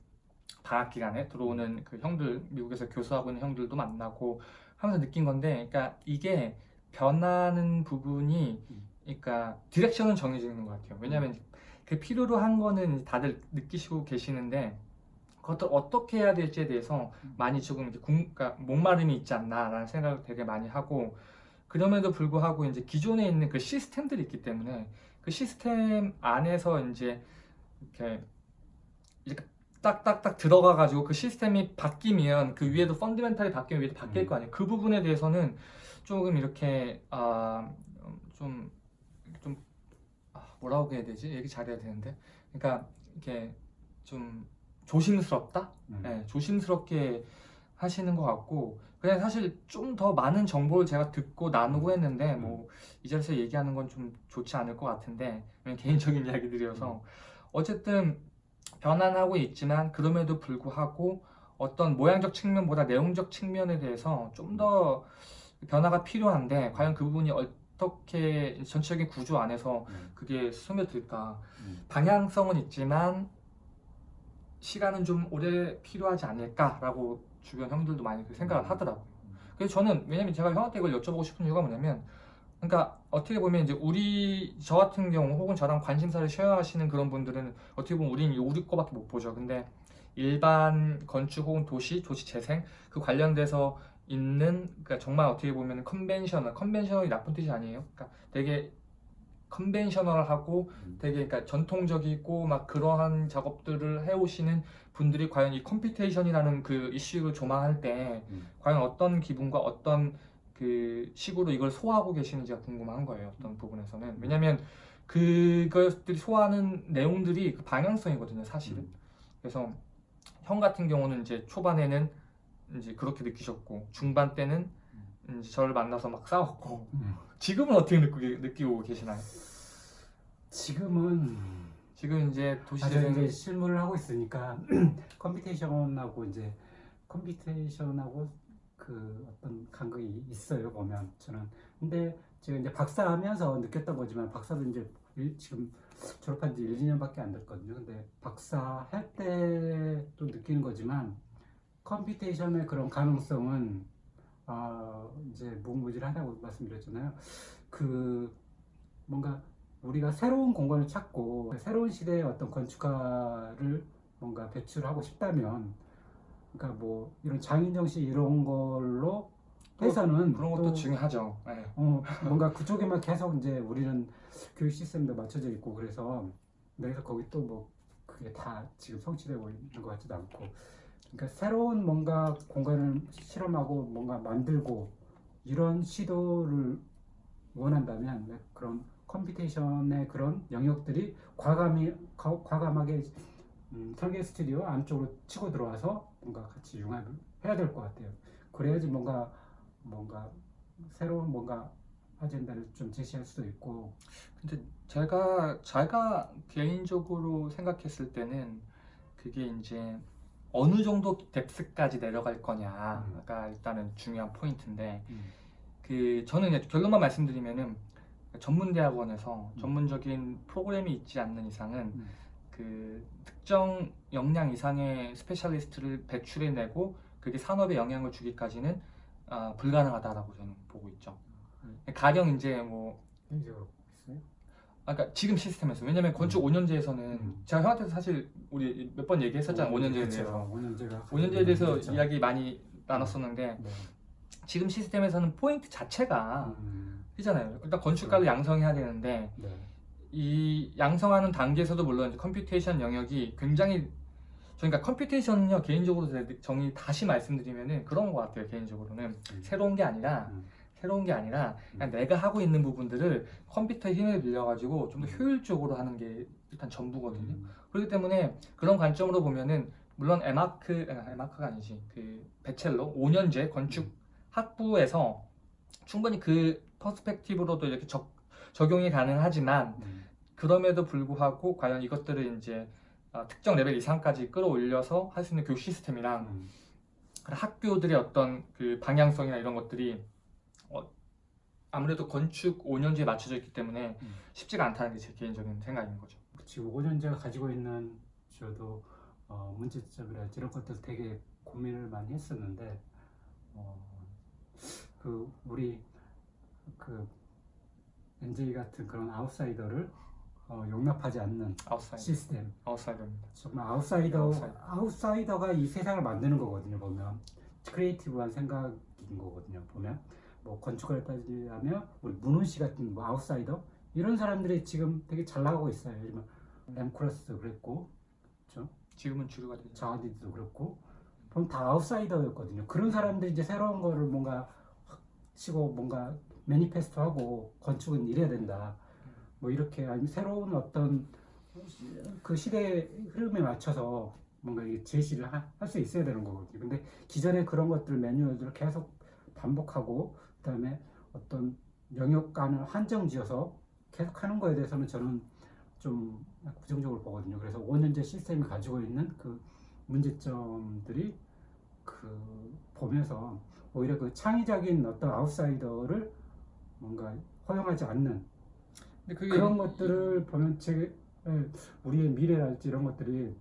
방학 기간에 들어오는 그 형들 미국에서 교수하고 있는 형들도 만나고 하면서 느낀 건데 그러니까 이게 변하는 부분이 음. 그러니까 디렉션은 정해지는 것 같아요 왜냐하면 그 필요로 한 거는 다들 느끼시고 계시는데 그것을 어떻게 해야 될지에 대해서 음. 많이 조금 이렇게 궁, 그러니까 목마름이 있지 않나라는 생각을 되게 많이 하고 그럼에도 불구하고 이제 기존에 있는 그 시스템들이 있기 때문에 그 시스템 안에서 이제 이렇게 이렇게 딱딱딱 들어가 가지고 그 시스템이 바뀌면 그 위에도 펀드멘탈이 바뀌면 위에도 바뀔 음. 거 아니에요. 그 부분에 대해서는 조금 이렇게 아좀좀 아, 뭐라고 해야 되지? 얘기 잘해야 되는데 그러니까 이렇게 좀 조심스럽다. 음. 네, 조심스럽게 하시는 것 같고 그냥 사실 좀 더 많은 정보를 제가 듣고 나누고 했는데 음. 뭐 이 자리에서 얘기하는 건 좀 좋지 않을 것 같은데 개인적인 이야기들이어서 어쨌든 변환하고 있지만 그럼에도 불구하고 어떤 모양적 측면보다 내용적 측면에 대해서 좀 더 변화가 필요한데 과연 그 부분이 어 떻게 전체적인 구조 안에서 음, 그게 스며들까 음. 방향성은 있지만 시간은 좀 오래 필요하지 않을까라고 주변 형들도 많이 그 생각을 음. 하더라고요. 그래서 저는 왜냐면 제가 형한테 이걸 여쭤보고 싶은 이유가 뭐냐면 그러니까 어떻게 보면 이제 우리 저 같은 경우 혹은 저랑 관심사를 쉐어하시는 그런 분들은 어떻게 보면 우리는 이 우리 거밖에 못 보죠. 근데 일반 건축 혹은 도시, 도시 재생 그 관련돼서 있는 그러니까 정말 어떻게 보면 conventional, conventional이 나쁜 뜻이 아니에요. 그러니까 되게 conventional하고 음. 되게 그러니까 전통적이고 막 그러한 작업들을 해오시는 분들이 과연 이 computation이라는 그 이슈를 조망할 때 음. 과연 어떤 기분과 어떤 그 식으로 이걸 소화하고 계시는지가 궁금한 거예요. 어떤 부분에서는 왜냐하면 그것들이 소화하는 내용들이 그 방향성이거든요, 사실은. 음. 그래서 형 같은 경우는 이제 초반에는 이제 그렇게 느끼셨고 중반 때는 이제 저를 만나서 막 싸웠고 음. 지금은 어떻게 느끼고, 느끼고 계시나요? 지금은 지금 이제 도시재생 이제 실무를 하고 있으니까 computation하고 이제 computation하고 그 어떤 간극이 있어요 보면 저는 근데 제가 이제 박사하면서 느꼈던 거지만 박사도 이제 일- 지금 졸업한 지 1, 2년밖에 안 됐거든요 근데 박사 할 때도 느끼는 거지만 computation의 그런 가능성은 아 이제 무궁무진하다고 말씀드렸잖아요 그 뭔가 우리가 새로운 공간을 찾고 새로운 시대의 어떤 건축가를 뭔가 배출하고 싶다면 그러니까 뭐 이런 장인 정신 이런 걸로 해서는 그런 것도 또 중요하죠. 네. 어, 뭔가 그쪽에만 계속 이제 우리는 교육 시스템도 맞춰져 있고 그래서 그래서 거기 또 뭐 그게 다 지금 성취되고 있는 것 같지도 않고 그러니까 새로운 뭔가 공간을 실험하고 뭔가 만들고 이런 시도를 원한다면 네, 그런 computation의 그런 영역들이 과감히 과- 과감하게 음, 설계 스튜디오 안쪽으로 치고 들어와서 뭔가 같이 융합을 해야 될 것 같아요. 그래야지 뭔가 뭔가 새로운 뭔가 아젠다를 좀 제시할 수도 있고 근데 제가 제가 개인적으로 생각했을 때는 그게 이제 어느 정도 depth까지 내려갈 거냐가 일단은 중요한 포인트인데 음. 그 저는 결론만 말씀드리면은 전문 대학원에서 음. 전문적인 프로그램이 있지 않는 이상은 음. 그 특정 역량 이상의 specialist를 배출해내고 그게 산업에 영향을 주기까지는 아, 불가능하다라고 저는 보고 있죠. 음. 가령 이제 뭐 그러니까 지금 시스템에서 왜냐면 건축 5년제에서는 음. 제가 형한테도 사실 우리 몇 번 얘기했었잖아요 5년제에 대해서 5년제가 5년제에 대해서 그렇죠. 이야기 많이 나눴었는데 네. 지금 시스템에서는 포인트 자체가 음, 이잖아요 일단 건축가를 양성해야 되는데 네. 이 양성하는 단계에서도 물론 computation 영역이 굉장히 그러니까 computation은요 개인적으로 제 정의 다시 말씀드리면은 그런 것 같아요 개인적으로는 음. 새로운 게 아니라 음. 새로운 게 아니라 그냥 내가 하고 있는 부분들을 컴퓨터의 힘을 빌려가지고 좀 더 효율적으로 하는 게 일단 전부거든요. 음. 그렇기 때문에 그런 관점으로 보면은 물론 에마크 아, 에마크가 아니지 그 bachelor 5년제 건축 학부에서 충분히 그 perspective로도 이렇게 적, 적용이 가능하지만 음. 그럼에도 불구하고 과연 이것들을 이제 아, 특정 레벨 이상까지 끌어올려서 할 수 있는 교육 시스템이랑 음. 학교들의 어떤 그 방향성이나 이런 것들이 어, 아무래도 건축 5년제에 맞춰져 있기 때문에 음. 쉽지가 않다는 게 제 개인적인 생각인 거죠. 지금 5년제가 가지고 있는 저도 어, 문제점이랄지 이런 것들 되게 고민을 많이 했었는데 어, 그 우리 그 NJ 같은 그런 아웃사이더를 어, 용납하지 않는 아웃사이더, 시스템 아웃사이더입니다. 정말 아웃사이더 아웃사이더. 아웃사이더가 이 세상을 만드는 거거든요 보면 creative한 생각인 거거든요 보면 뭐 건축을 따지자면 우리 문훈 씨 같은 뭐 아웃사이더 이런 사람들이 지금 되게 잘 나가고 있어요. 예를 들면 렘 콜하스도 그랬고 지금은 주류가 되죠. 자하 하디드도 그렇고 보면 다 아웃사이더였거든요. 그런 사람들이 이제 새로운 거를 뭔가 확 치고 뭔가 매니페스토하고 건축은 이래야 된다. 뭐 이렇게 아니면 새로운 어떤 그 시대 흐름에 맞춰서 뭔가 제시를 할 수 있어야 되는 거거든요. 근데 기존에 그런 것들 매뉴얼들을 계속 반복하고 그 다음에 어떤 영역간을 한정지어서 계속 하는 거에 대해서는 저는 좀 부정적으로 보거든요. 그래서 5년제 시스템이 가지고 있는 그 문제점들이 그 보면서 오히려 그 창의적인 어떤 아웃사이더를 뭔가 허용하지 않는 근데 그런 것들을 보면 제 예, 우리의 미래랄지 이런 것들이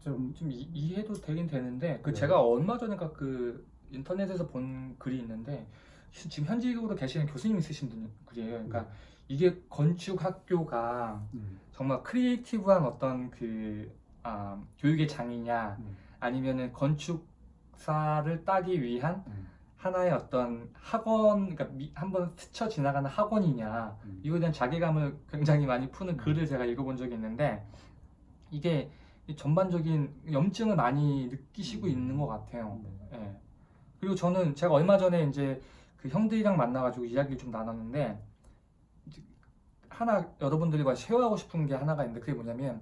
좀 좀 이, 이해도 되긴 되는데 그 네. 제가 얼마 전에 그 인터넷에서 본 글이 있는데 시- 지금 현직으로 계시는 교수님이 쓰신 분 글이에요. 그러니까 이게 건축 학교가 음, 정말 creative한 어떤 그 아, 교육의 장이냐 음, 아니면은 건축사를 따기 위한 음, 하나의 어떤 학원 그러니까 미- 한번 스쳐 지나가는 학원이냐 음. 이거에 대한 자괴감을 굉장히 많이 푸는 글을 제가 읽어본 적이 있는데 이게 이 전반적인 염증을 많이 느끼시고 음. 있는 것 같아요. 네. 예. 그리고 저는 제가 얼마 전에 이제 그 형들이랑 만나가지고 이야기를 좀 나눴는데 하나 여러분들과 쉐어하고 싶은 게 하나가 있는데 그게 뭐냐면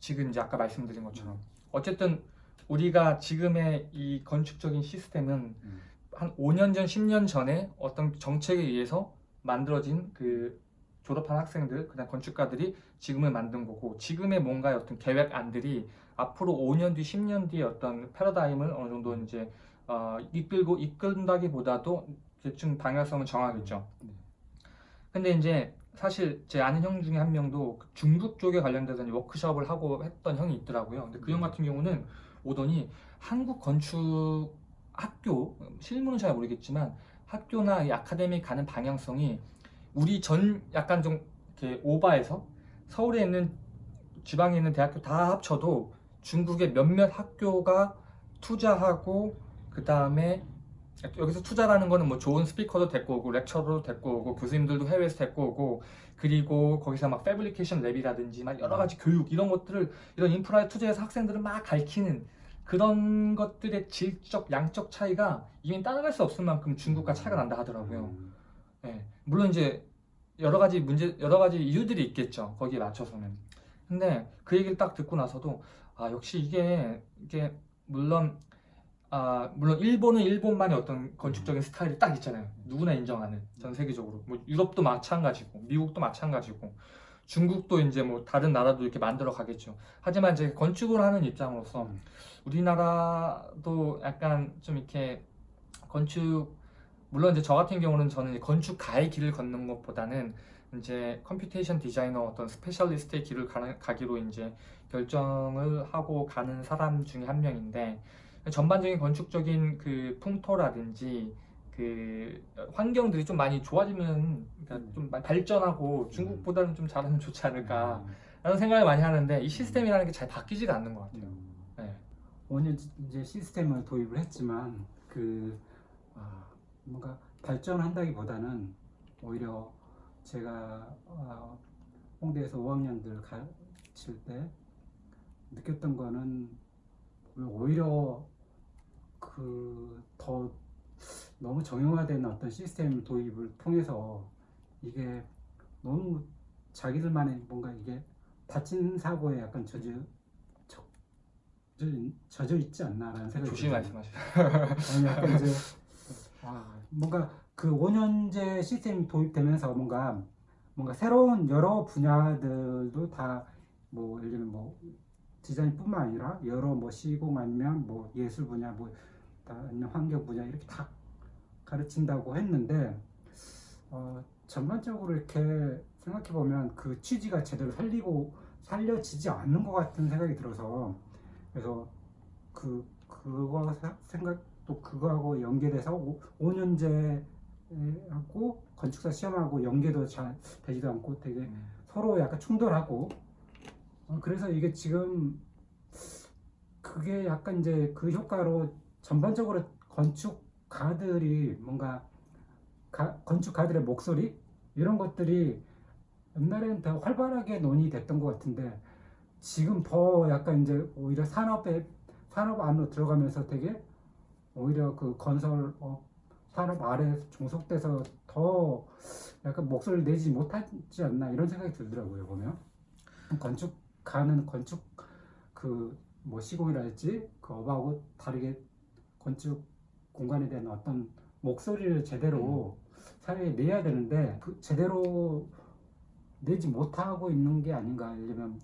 지금 이제 아까 말씀드린 것처럼 어쨌든 우리가 지금의 이 건축적인 시스템은 음. 한 5년 전, 10년 전에 어떤 정책에 의해서 만들어진 그 졸업한 학생들, 그냥 건축가들이 지금을 만든 거고 지금의 뭔가 어떤 계획안들이 앞으로 5년 뒤, 10년 뒤에 어떤 패러다임을 어느 정도 이제 어, 이끌고 이끈다기보다도 대충 방향성을 정하겠죠. 네. 근데 이제 사실 제 아는 형 중에 한 명도 그 중국 쪽에 관련돼서 워크숍을 하고 했던 형이 있더라고요. 근데 그 형 같은 경우는 오더니 한국 건축 학교 실무는 잘 모르겠지만 학교나 이 아카데미 가는 방향성이 우리 전 약간 좀 이렇게 오바해서 서울에 있는 지방에 있는 대학교 다 합쳐도 중국의 몇몇 학교가 투자하고 그 다음에 여기서 투자라는 거는 뭐 좋은 스피커도 데리고 오고 lecturer도 데리고 오고 교수님들도 해외에서 데리고 오고 그리고 거기서 막 fabrication lab이라든지 막 여러 가지 교육 이런 것들을 이런 인프라에 투자해서 학생들을 막 가르치는 그런 것들의 질적 양적 차이가 이미 따라갈 수 없을 만큼 중국과 차이가 난다 하더라고요. 음, 예, 물론 이제 여러 가지 문제, 여러 가지 이유들이 있겠죠. 거기에 맞춰서는. 근데 그 얘기를 딱 듣고 나서도 아 역시 이게 이게 물론 아 물론 일본은 일본만의 어떤 건축적인 스타일이 딱 있잖아요. 누구나 인정하는 전 세계적으로 뭐 유럽도 마찬가지고 미국도 마찬가지고 중국도 이제 뭐 다른 나라도 이렇게 만들어 가겠죠. 하지만 이제 건축을 하는 입장으로서 음. 우리나라도 약간 좀 이렇게 건축 물론 이제 저 같은 경우는 저는 건축가의 길을 걷는 것보다는 이제 computation 디자이너 어떤 specialist의 길을 가, 가기로 이제 결정을 하고 가는 사람 중에 한 명인데 전반적인 건축적인 그 풍토라든지 그 환경들이 좀 많이 좋아지면 그러니까 좀 많이 발전하고 중국보다는 좀 잘하면 좋지 않을까 라는 생각을 많이 하는데 이 시스템이라는 게 잘 바뀌지가 않는 것 같아요. 음. 네. 5년 이제 시스템을 도입을 했지만 그 아, 뭔가 발전한다기보다는 오히려 제가 아, 홍대에서 5학년들 가르칠 때 느꼈던 거는 오히려 그 더 너무 정형화된 어떤 시스템 도입을 통해서 이게 너무 자기들만의 뭔가 이게 다친 사고에 약간 젖- 젖어 있지 않나라는 생각이 들어요. 말씀하시죠. 아니 약간 이제 아, 뭔가 그 5년제 시스템이 도입되면서 뭔가 뭔가 새로운 여러 분야들도 다 뭐 예를 들면 뭐 디자인뿐만 아니라 여러 뭐 시공 아니면 뭐 예술 분야 뭐다 아니면 환경 분야 이렇게 다 가르친다고 했는데 어, 전반적으로 이렇게 생각해 보면 그 취지가 제대로 살리고 살려지지 않는 것 같은 생각이 들어서 그래서 그 그거 사- 생각 또 그거하고 연계돼서 5, 년제 하고 건축사 시험하고 연계도 잘 되지도 않고 되게 음. 서로 약간 충돌하고 어, 그래서 이게 지금 그게 약간 이제 그 효과로 전반적으로 건축가들이 뭔가 가- 건축가들의 목소리? 이런 것들이 옛날에는 더 활발하게 논의됐던 것 같은데 지금 더 약간 이제 오히려 산업에 산업 안으로 들어가면서 되게 오히려 그 건설 어, 산업 아래 종속돼서 더 약간 목소리를 내지 못하지 않나 이런 생각이 들더라고요 보면. 건축 가는 건축 그 뭐 시공이랄지 그 업하고 다르게 건축 공간에 대한 어떤 목소리를 제대로 사회에 내야 되는데 그 제대로 내지 못하고 있는 게 아닌가 이러면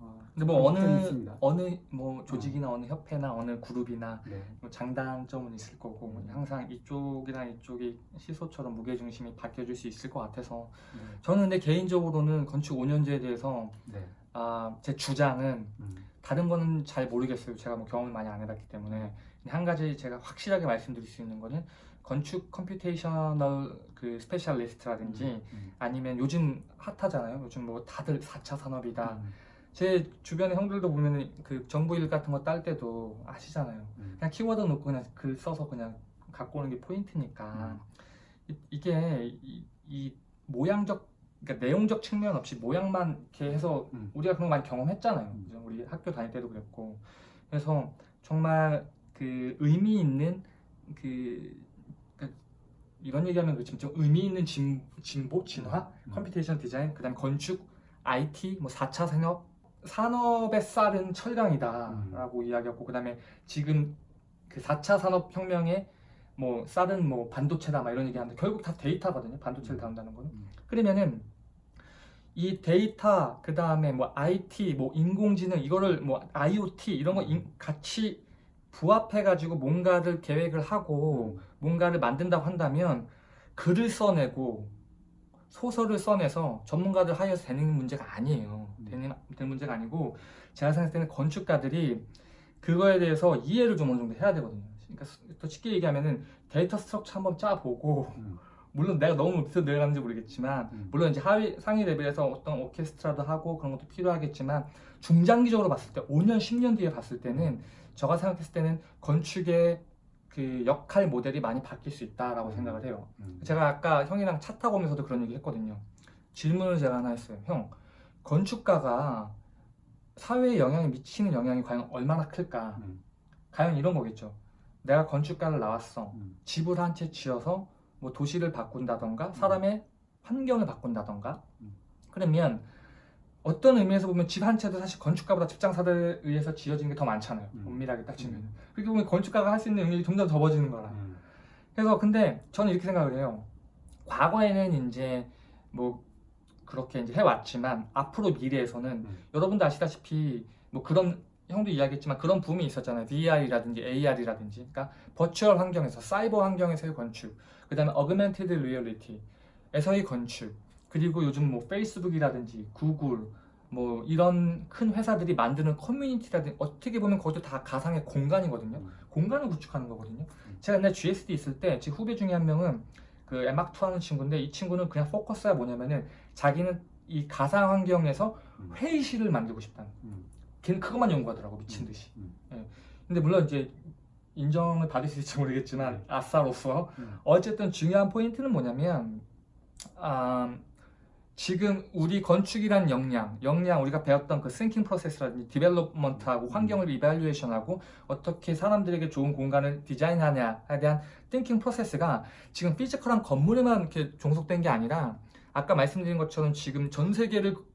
어, 근데 뭐 어느 있습니다. 어느 뭐 조직이나 어 느 협회나 어느 그룹이나 네. 뭐 장단점은 있을 거고 뭐 항상 이쪽이랑 이쪽이 시소처럼 무게 중심이 바뀌어질 수 있을 것 같아서 네. 저는 근데 개인적으로는 건축 5년제에 대해서 네. 아, 제 주장은 음. 다른 거는 잘 모르겠어요. 제가 뭐 경험을 많이 안 해봤기 때문에 한 가지 제가 확실하게 말씀드릴 수 있는 거는 건축 computational 그 specialist라든지 음. 아니면 요즘 핫하잖아요. 요즘 뭐 다들 4차 산업이다. 음. 제 주변의 형들도 보면 그 정부 일 같은 거 딸 때도 아시잖아요. 음. 그냥 키워드 놓고 그냥 글 써서 그냥 갖고 오는 게 포인트니까 이, 이게 이, 이 모양적 그러니까 내용적 측면 없이 모양만 이렇게 해서 음. 우리가 그런 거 많이 경험했잖아요. 음. 그죠? 우리 학교 다닐 때도 그랬고 그래서 정말 그 의미 있는 그 그러니까 이런 얘기하면 그렇지만 좀 의미 있는 진, 진보 진화 음. computation 디자인 그다음에 건축 IT 뭐 4차 산업 산업의 쌀은 음. 철강이다라고 이야기하고 그다음에 지금 그 4차 산업 혁명에 뭐 쌀은 뭐 반도체다 막 이런 얘기하는데 결국 다 데이터거든요. 반도체를 음. 다룬다는 거는. 음. 그러면은 이 데이터 그 다음에 뭐 IT 뭐 인공지능 이거를 뭐 IoT 이런 거 인- 같이 부합해 가지고 뭔가를 계획을 하고 뭔가를 만든다고 한다면 글을 써내고 소설을 써내서 전문가들 하여서 되는 문제가 아니에요. 음. 되는, 되는 문제가 아니고 제가 생각할 때는 건축가들이 그거에 대해서 이해를 좀 어느 정도 해야 되거든요. 그러니까 더 쉽게 얘기하면은 data structure 한번 짜보고 음. 물론 내가 너무 밑으로 내려가는지 모르겠지만 음. 물론 이제 하위 상위 레벨에서 어떤 오케스트라도 하고 그런 것도 필요하겠지만 중장기적으로 봤을 때 5년 10년 뒤에 봤을 때는 제가 생각했을 때는 건축의 그 역할 모델이 많이 바뀔 수 있다라고 생각을 해요. 음. 제가 아까 형이랑 차 타고 오면서도 그런 얘기 했거든요. 질문을 제가 하나 했어요. 형, 건축가가 사회에 영향이 미치는 영향이 과연 얼마나 클까? 음. 과연 이런 거겠죠. 내가 건축가를 나왔어. 음. 집을 한 채 지어서 뭐 도시를 바꾼다던가 사람의 환경을 바꾼다던가 음. 그러면 어떤 의미에서 보면 집 한 채도 사실 건축가보다 직장사들에 의해서 지어진 게 더 많잖아요. 음. 엄밀하게 따지면. 음. 그렇게 보면 건축가가 할 수 있는 능력이 점점 적어지는 거라. 음. 그래서 근데 저는 이렇게 생각을 해요. 과거에는 이제 뭐 그렇게 이제 해왔지만 앞으로 미래에서는 음. 여러분도 아시다시피 뭐 그런 형도 이야기했지만 그런 붐이 있었잖아요. VR이라든지 AR이라든지 그러니까 버추얼 환경에서 사이버 환경에서의 건축, 그 다음에 augmented reality에서의 건축, 그리고 요즘 뭐 페이스북이라든지 구글, 뭐 이런 큰 회사들이 만드는 커뮤니티라든지 어떻게 보면 그것도 다 가상의 공간이거든요. 음. 공간을 구축하는 거거든요. 음. 제가 옛날 GSD 있을 때 제 후배 중에 한 명은 그 에막2 하는 친구인데 이 친구는 그냥 포커스가 뭐냐면은 자기는 이 가상 환경에서 음. 회의실을 만들고 싶다는 음. 걔는 그것만 연구하더라고 미친 음. 듯이 음. 근데 물론 이제 인정을 받을 수 있을지 모르겠지만 네. 아싸로서 음. 어쨌든 중요한 포인트는 뭐냐면 아, 지금 우리 건축이란 역량, 역량 우리가 배웠던 그 thinking process라든지 development하고 환경을 evaluation하고 어떻게 사람들에게 좋은 공간을 디자인하냐에 대한 thinking process가 지금 physical한 건물에만 이렇게 종속된 게 아니라 아까 말씀드린 것처럼 지금 전 세계를 그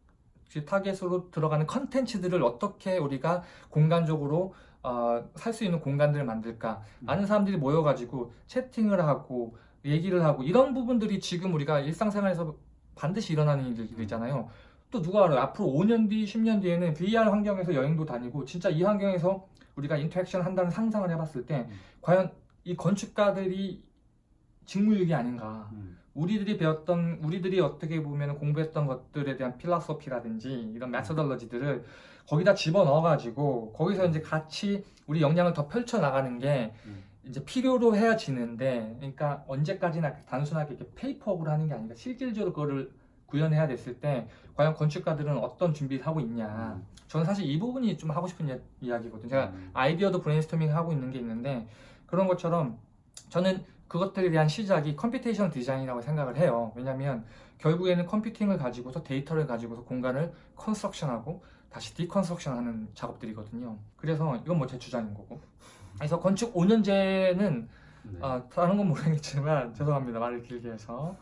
타겟으로 들어가는 컨텐츠들을 어떻게 우리가 공간적으로 어, 살 수 있는 공간들을 만들까 많은 사람들이 모여가지고 채팅을 하고 얘기를 하고 이런 부분들이 지금 우리가 일상생활에서 반드시 일어나는 일들이잖아요. 또 누가 알아요? 앞으로 5년 뒤, 10년 뒤에는 VR 환경에서 여행도 다니고 진짜 이 환경에서 우리가 interaction 한다는 상상을 해봤을 때 음. 과연 이 건축가들이 직무유기 아닌가? 음. 우리들이 배웠던 우리들이 어떻게 보면 공부했던 것들에 대한 philosophy라든지 이런 methodology들을 거기다 집어 넣어가지고 거기서 이제 같이 우리 역량을 더 펼쳐 나가는 게 음. 이제 필요로 해야 지는데 그러니까 언제까지나 단순하게 이렇게 페이퍼업을 하는 게 아니라 실질적으로 그거를 구현해야 됐을 때 과연 건축가들은 어떤 준비를 하고 있냐 음. 저는 사실 이 부분이 좀 하고 싶은 이야- 이야기거든요 제가 음. 아이디어도 브레인스토밍 하고 있는 게 있는데 그런 것처럼 저는 그것들에 대한 시작이 computation 디자인이라고 생각을 해요. 왜냐하면 결국에는 컴퓨팅을 가지고서 데이터를 가지고서 공간을 construction하고 다시 deconstruction하는 작업들이거든요. 그래서 이건 뭐 제 주장인 거고. 그래서 건축 5년제는 네. 어, 다른 건 모르겠지만 죄송합니다 말을 길게 해서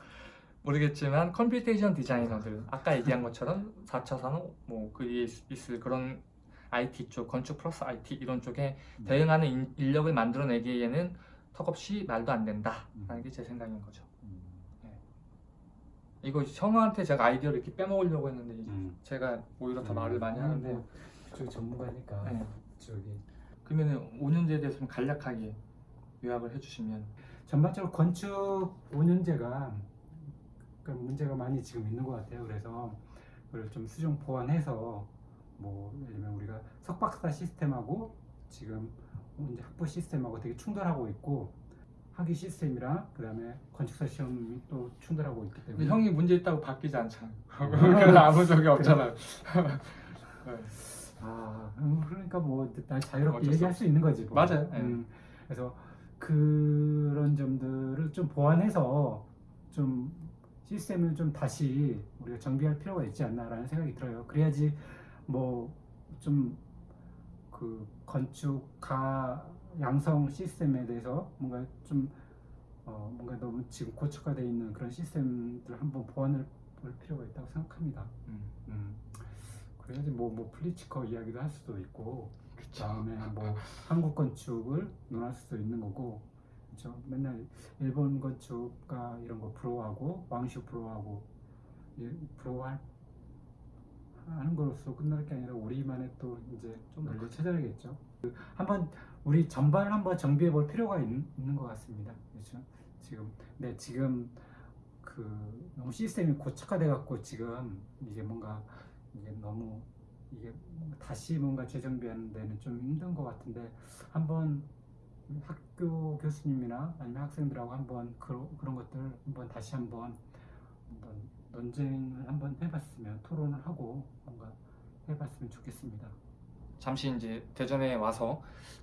모르겠지만 computation 디자이너들 아까 얘기한 것처럼 4차 산업 뭐 그 에 있을 그런 IT 쪽 건축 플러스 IT 이런 쪽에 음. 대응하는 인- 인력을 만들어내기에는 턱없이 말도 안 된다라는 게 제 생각인 거죠. 음. 이거 형한테 제가 아이디어를 이렇게 빼먹으려고 했는데 음. 제가 오히려 더 음. 말을 많이 하는데 뭐, 그쪽 전문가니까 네. 저기 그러면 5년제에 대해서 좀 간략하게 요약을 해주시면 전반적으로 건축 5년제가 그 문제가 많이 지금 있는 것 같아요. 그래서 그걸 좀 수정 보완해서 뭐 예를 들면 우리가 석박사 시스템하고 지금 이제 학부 시스템하고 되게 충돌하고 있고 학위 시스템이랑 그다음에 건축사 시험이 또 충돌하고 있기 때문에 형이 문제 있다고 바뀌지 않잖아. 그래서 아무 적이 없잖아요. 네. 아 음, 그러니까 뭐날 자유롭게 얘기할 수 있는 거지 뭐. 맞아요. 예. 음, 그래서 그런 점들을 좀 보완해서 좀 시스템을 좀 다시 우리가 정비할 필요가 있지 않나라는 생각이 들어요. 그래야지 뭐 좀그 건축 가 양성 시스템에 대해서 뭔가 좀 어, 뭔가 너무 지금 고착화 되어 있는 그런 시스템들 한번 보완을 볼 필요가 있다고 생각합니다. 음, 음. 그래야지 뭐, 뭐 플리츠커 이야기도 할 수도 있고 그쵸. 다음에 뭐 한국 건축을 논할 수도 있는 거고 그렇죠 맨날 일본 건축가 이런 거 부러워하고 왕슈 부러워하고 이- 부러워할 거로서 끝날 게 아니라 우리만의 또 이제 좀 논리 찾아야겠죠. 그 한번 우리 전반을 한번 정비해 볼 필요가 있, 있는 것 같습니다. 그렇죠? 지금 네 지금 그 너무 시스템이 고착화돼 갖고 지금 이게 뭔가 이게 너무 이게 다시 뭔가 재정비하는 데는 좀 힘든 것 같은데 한번 학교 교수님이나 아니면 학생들하고 한번 그런 것들 한번 다시 한번 한번 논쟁을 한번 해봤으면 토론을 하고 뭔가 해봤으면 좋겠습니다. 잠시 이제 대전에 와서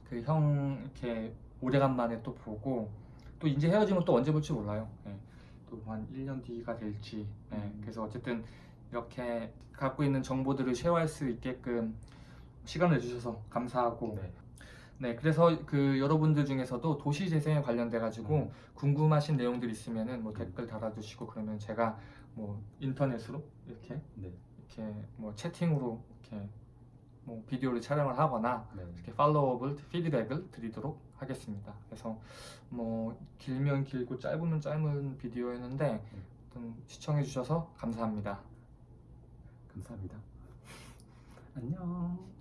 그 형 이렇게 오래간만에 또 보고 또 이제 헤어지면 또 언제 볼지 몰라요. 예. 또한 1년 뒤가 될지. 예. 음. 그래서 어쨌든 이렇게 갖고 있는 정보들을 쉐어할 수 있게끔 시간을 주셔서 감사하고 네. 네, 그래서 그 여러분들 중에서도 도시 재생에 관련돼 가지고 음. 궁금하신 내용들 있으면은 뭐 댓글 달아주시고 그러면 제가 뭐 인터넷으로 이렇게 네. 이렇게 뭐 채팅으로 이렇게 뭐 비디오를 촬영을 하거나 네. 이렇게 팔로우업을 피드백을 드리도록 하겠습니다. 그래서 뭐 길면 길고 짧으면 짧은 비디오였는데 어떤 시청해 주셔서 감사합니다. 감사합니다. 안녕.